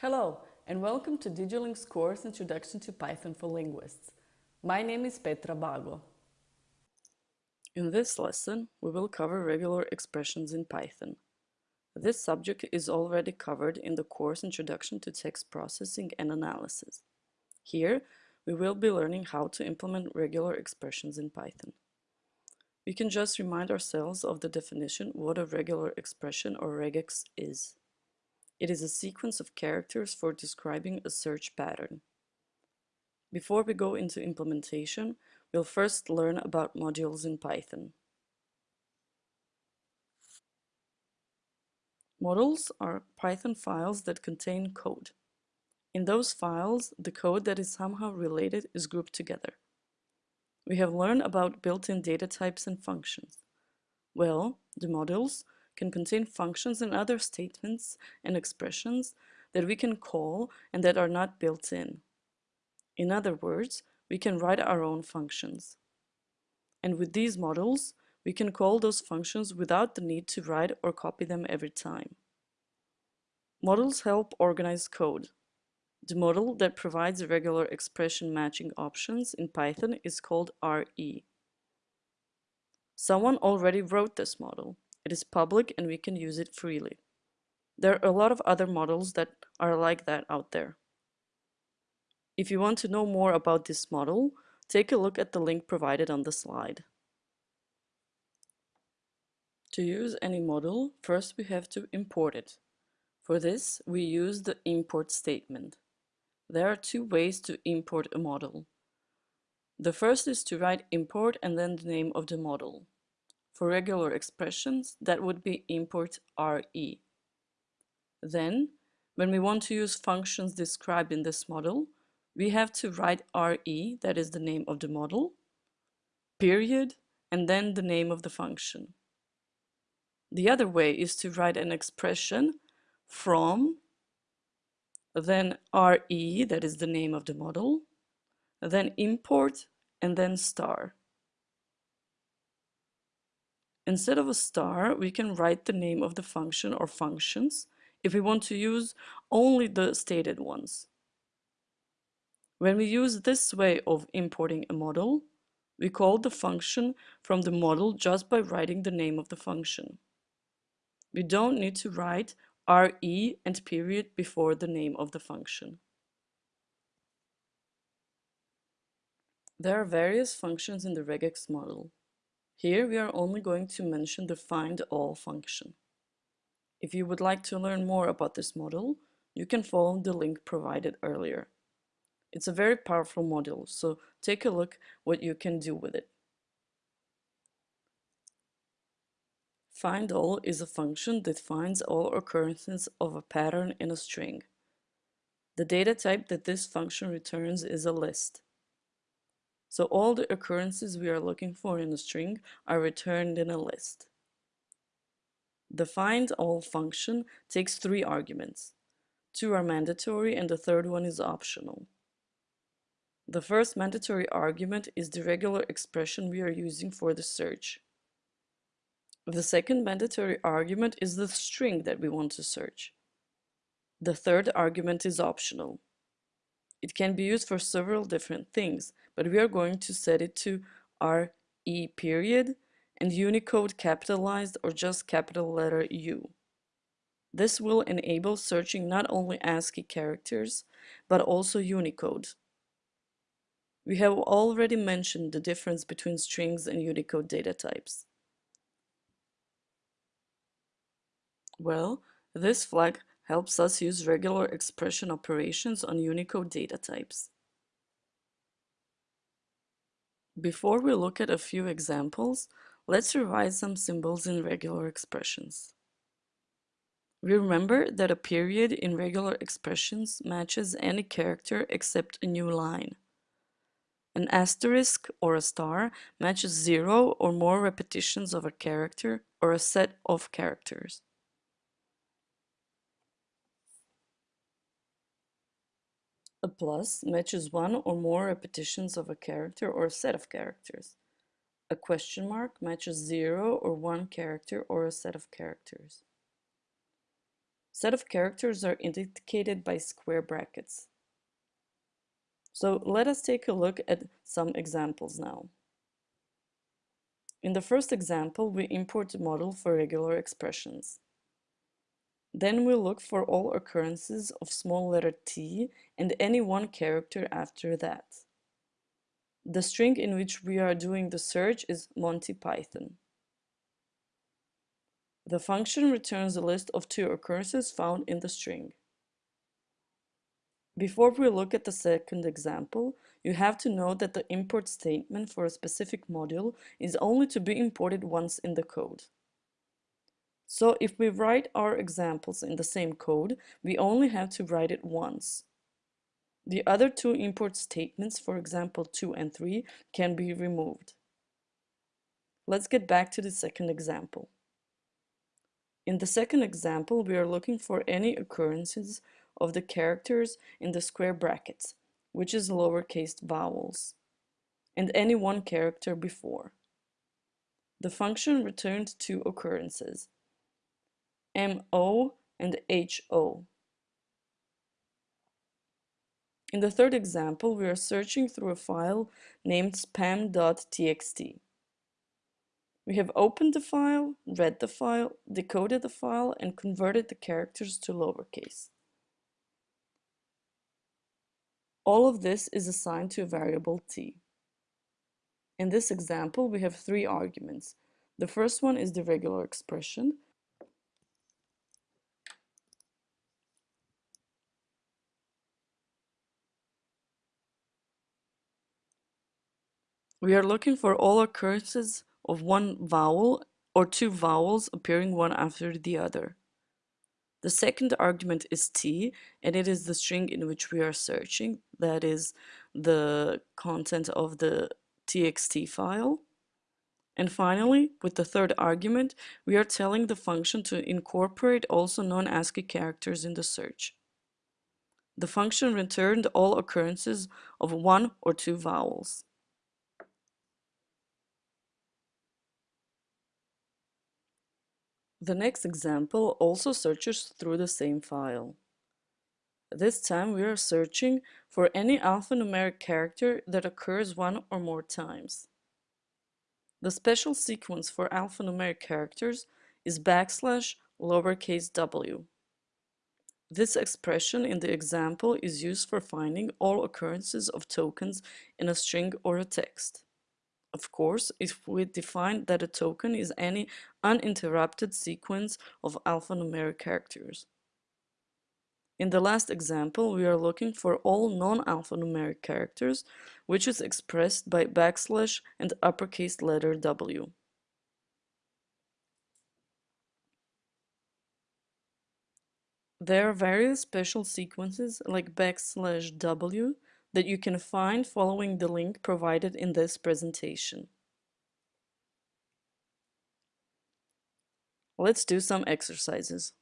Hello, and welcome to DigiLink's course Introduction to Python for Linguists. My name is Petra Bago. In this lesson, we will cover regular expressions in Python. This subject is already covered in the course Introduction to Text Processing and Analysis. Here, we will be learning how to implement regular expressions in Python. We can just remind ourselves of the definition what a regular expression or regex is. It is a sequence of characters for describing a search pattern. Before we go into implementation, we'll first learn about modules in Python. Models are Python files that contain code. In those files, the code that is somehow related is grouped together. We have learned about built-in data types and functions. Well, the modules can contain functions and other statements and expressions that we can call and that are not built in. In other words, we can write our own functions. And with these models, we can call those functions without the need to write or copy them every time. Models help organize code. The model that provides regular expression matching options in Python is called RE. Someone already wrote this model. It is public and we can use it freely. There are a lot of other models that are like that out there. If you want to know more about this model, take a look at the link provided on the slide. To use any model, first we have to import it. For this, we use the import statement. There are two ways to import a model. The first is to write import and then the name of the model. For regular expressions, that would be import RE. Then, when we want to use functions described in this model, we have to write RE, that is the name of the model, period, and then the name of the function. The other way is to write an expression from then RE, that is the name of the model, then import, and then star. Instead of a star, we can write the name of the function or functions if we want to use only the stated ones. When we use this way of importing a model, we call the function from the model just by writing the name of the function. We don't need to write RE and period before the name of the function. There are various functions in the regex model. Here we are only going to mention the find all function. If you would like to learn more about this model, you can follow the link provided earlier. It's a very powerful model, so take a look what you can do with it. Find all is a function that finds all occurrences of a pattern in a string. The data type that this function returns is a list. So all the occurrences we are looking for in a string are returned in a list. The find all function takes three arguments. Two are mandatory and the third one is optional. The first mandatory argument is the regular expression we are using for the search. The second mandatory argument is the string that we want to search. The third argument is optional. It can be used for several different things, but we are going to set it to RE period and Unicode capitalized or just capital letter U. This will enable searching not only ASCII characters, but also Unicode. We have already mentioned the difference between strings and Unicode data types. Well, this flag helps us use regular expression operations on Unicode data types. Before we look at a few examples, let's revise some symbols in regular expressions. Remember that a period in regular expressions matches any character except a new line. An asterisk or a star matches zero or more repetitions of a character or a set of characters. A plus matches one or more repetitions of a character or a set of characters. A question mark matches zero or one character or a set of characters. Set of characters are indicated by square brackets. So let us take a look at some examples now. In the first example, we import a model for regular expressions. Then we look for all occurrences of small letter t and any one character after that. The string in which we are doing the search is Monty Python. The function returns a list of two occurrences found in the string. Before we look at the second example, you have to know that the import statement for a specific module is only to be imported once in the code. So if we write our examples in the same code, we only have to write it once. The other two import statements, for example 2 and 3, can be removed. Let's get back to the second example. In the second example, we are looking for any occurrences of the characters in the square brackets, which is lowercase vowels, and any one character before. The function returned two occurrences, MO and HO. In the third example, we are searching through a file named spam.txt. We have opened the file, read the file, decoded the file, and converted the characters to lowercase. All of this is assigned to a variable t. In this example, we have three arguments. The first one is the regular expression, We are looking for all occurrences of one vowel or two vowels appearing one after the other. The second argument is t, and it is the string in which we are searching, that is the content of the txt file. And finally, with the third argument, we are telling the function to incorporate also non-ASCII characters in the search. The function returned all occurrences of one or two vowels. The next example also searches through the same file. This time we are searching for any alphanumeric character that occurs one or more times. The special sequence for alphanumeric characters is backslash lowercase w. This expression in the example is used for finding all occurrences of tokens in a string or a text of course, if we define that a token is any uninterrupted sequence of alphanumeric characters. In the last example, we are looking for all non-alphanumeric characters, which is expressed by backslash and uppercase letter W. There are various special sequences like backslash W that you can find following the link provided in this presentation. Let's do some exercises.